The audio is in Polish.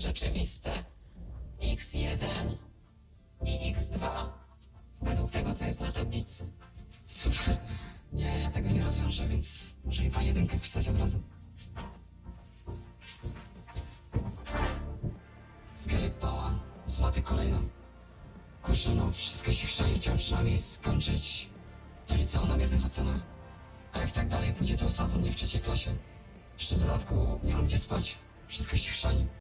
rzeczywiste x1 i x2 według tego, co jest na tablicy. Super. Nie, ja tego nie rozwiążę, więc może mi pan jedynkę wpisać od razu. Zgarypała, złoty kolejną. Kurczę, no wszystko się chrzani, chciałem przynajmniej skończyć to liceum na miernych ocenach. A jak tak dalej pójdzie, to osadzą mnie w trzeciej klasie. Jeszcze w dodatku nie mam gdzie spać. Wszystko się chrzani.